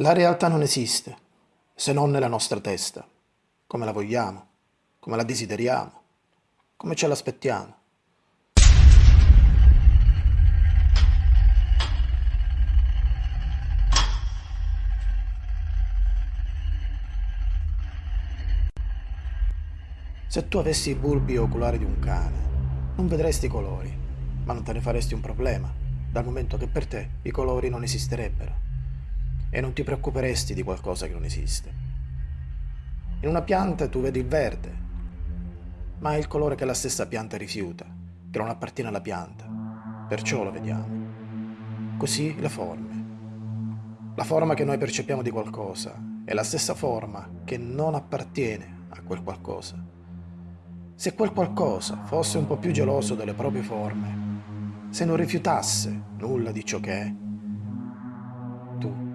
La realtà non esiste, se non nella nostra testa, come la vogliamo, come la desideriamo, come ce l'aspettiamo. Se tu avessi i bulbi oculari di un cane, non vedresti i colori, ma non te ne faresti un problema, dal momento che per te i colori non esisterebbero e non ti preoccuperesti di qualcosa che non esiste. In una pianta tu vedi il verde, ma è il colore che la stessa pianta rifiuta, che non appartiene alla pianta, perciò lo vediamo. Così le forme. La forma che noi percepiamo di qualcosa è la stessa forma che non appartiene a quel qualcosa. Se quel qualcosa fosse un po' più geloso delle proprie forme, se non rifiutasse nulla di ciò che è,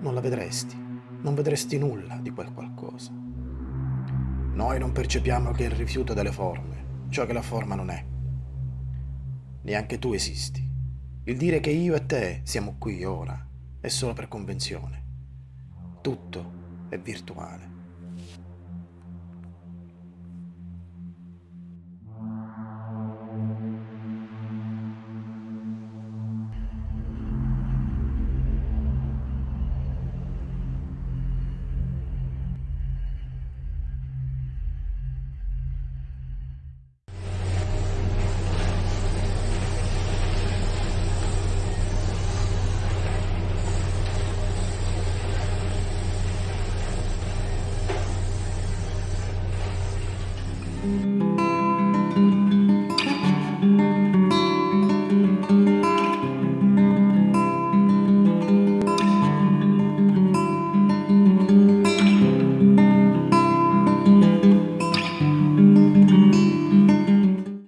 non la vedresti, non vedresti nulla di quel qualcosa. Noi non percepiamo che il rifiuto delle forme, ciò che la forma non è. Neanche tu esisti. Il dire che io e te siamo qui ora è solo per convenzione. Tutto è virtuale.